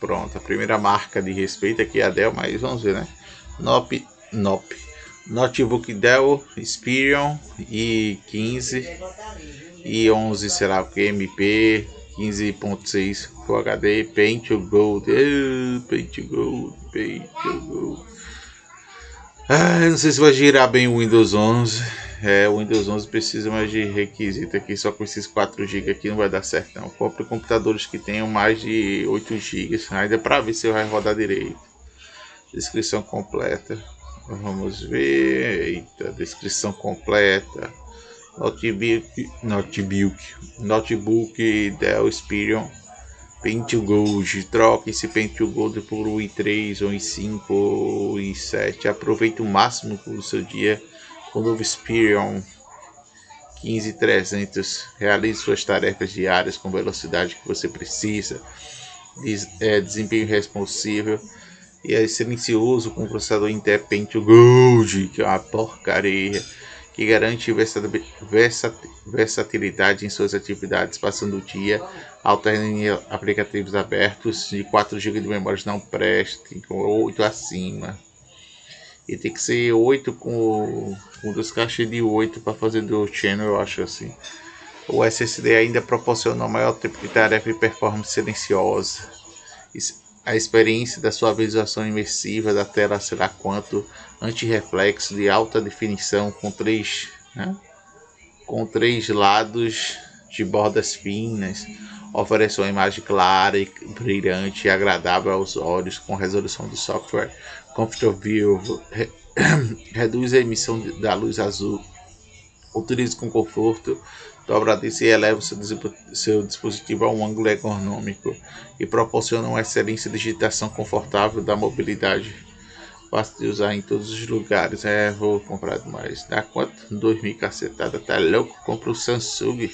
Pronto, a primeira marca de respeito aqui é a Dell, mas vamos ver, né? Nop, Nop. Notebook Dell Inspiron e 15 e 11, será o que? MP 15.6 Full HD Paint to Gold, Paint to Gold, Paint to Gold. Ah, não sei se vai girar bem o Windows 11. É, o Windows 11 precisa mais de requisito aqui, só com esses 4 GB aqui não vai dar certo não. Compre computadores que tenham mais de 8 GB, ainda para ver se vai rodar direito. Descrição completa. Vamos ver. Eita, descrição completa. Notebook, notebook, notebook Dell Inspiron Paint Gold. Troque esse Paint Gold por um i3 ou i5 ou i7. Aproveite o máximo do seu dia com o novo Inspiron 15300. Realize suas tarefas diárias com velocidade que você precisa. Des, é, desempenho responsivo e é silencioso com o processador Intel Gold, que é uma porcaria, que garante versatilidade em suas atividades, passando o dia alternando aplicativos abertos de 4 GB de memória não preste, com 8 acima. E tem que ser 8 com, com duas caixas de 8 para fazer do channel, eu acho assim. O SSD ainda proporciona maior tempo de tarefa e performance silenciosa. A experiência da sua visualização imersiva da tela será quanto anti-reflexo de alta definição com três, né? com três lados de bordas finas, oferece uma imagem clara e brilhante e agradável aos olhos com resolução do software Comfort View, re reduz a emissão da luz azul, utilize com conforto dobradiça e eleva seu, seu dispositivo a um ângulo ergonômico e proporciona uma excelência de digitação confortável da mobilidade fácil de usar em todos os lugares. É, vou comprar mais. Dá quanto? 2 mil cacetada, tá louco? Compra o Samsung.